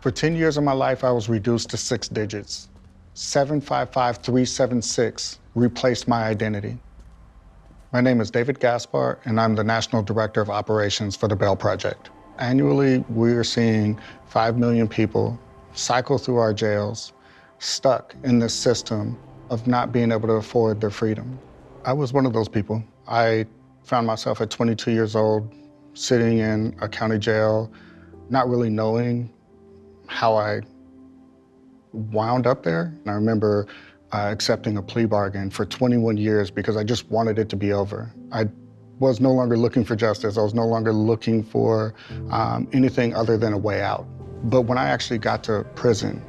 For 10 years of my life, I was reduced to six digits. 755376 replaced my identity. My name is David Gaspar, and I'm the National Director of Operations for the Bail Project. Annually, we are seeing 5 million people cycle through our jails, stuck in this system of not being able to afford their freedom. I was one of those people. I found myself at 22 years old, sitting in a county jail, not really knowing how I wound up there. And I remember uh, accepting a plea bargain for 21 years because I just wanted it to be over. I was no longer looking for justice. I was no longer looking for um, anything other than a way out. But when I actually got to prison,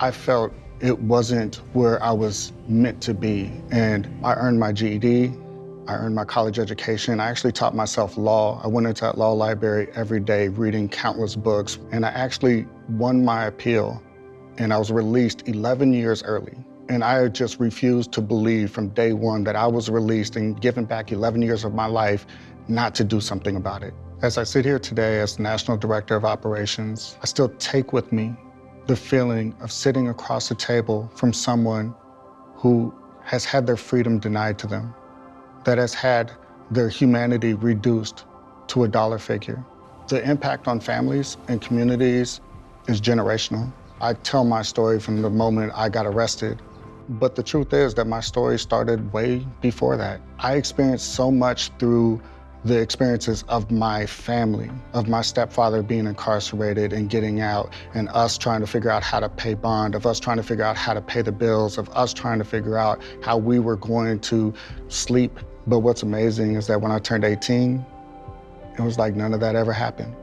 I felt it wasn't where I was meant to be. And I earned my GED, I earned my college education. I actually taught myself law. I went into that law library every day reading countless books. And I actually won my appeal and I was released 11 years early. And I just refused to believe from day one that I was released and given back 11 years of my life not to do something about it. As I sit here today as National Director of Operations, I still take with me the feeling of sitting across the table from someone who has had their freedom denied to them, that has had their humanity reduced to a dollar figure. The impact on families and communities is generational. I tell my story from the moment I got arrested, but the truth is that my story started way before that. I experienced so much through the experiences of my family, of my stepfather being incarcerated and getting out, and us trying to figure out how to pay bond, of us trying to figure out how to pay the bills, of us trying to figure out how we were going to sleep but what's amazing is that when I turned 18, it was like none of that ever happened.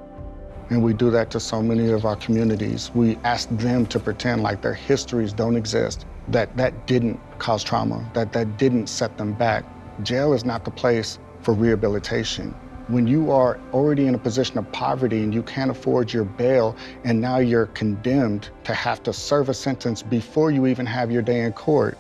And we do that to so many of our communities. We ask them to pretend like their histories don't exist, that that didn't cause trauma, that that didn't set them back. Jail is not the place for rehabilitation. When you are already in a position of poverty and you can't afford your bail, and now you're condemned to have to serve a sentence before you even have your day in court,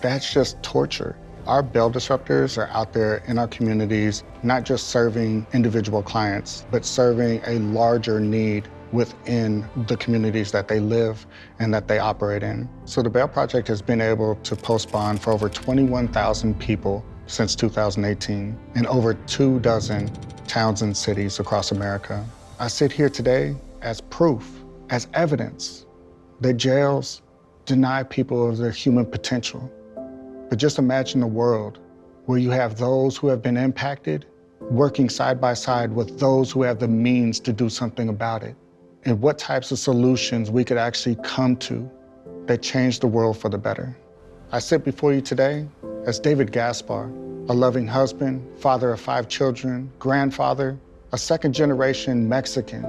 that's just torture. Our bail disruptors are out there in our communities, not just serving individual clients, but serving a larger need within the communities that they live and that they operate in. So the Bail Project has been able to post bond for over 21,000 people since 2018 in over two dozen towns and cities across America. I sit here today as proof, as evidence that jails deny people of their human potential. But just imagine a world where you have those who have been impacted working side by side with those who have the means to do something about it, and what types of solutions we could actually come to that change the world for the better. I sit before you today as David Gaspar, a loving husband, father of five children, grandfather, a second generation Mexican,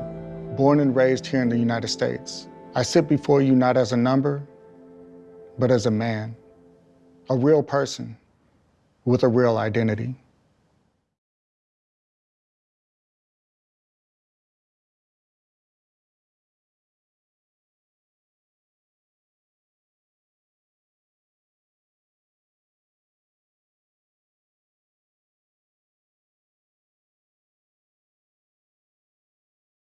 born and raised here in the United States. I sit before you not as a number, but as a man a real person with a real identity.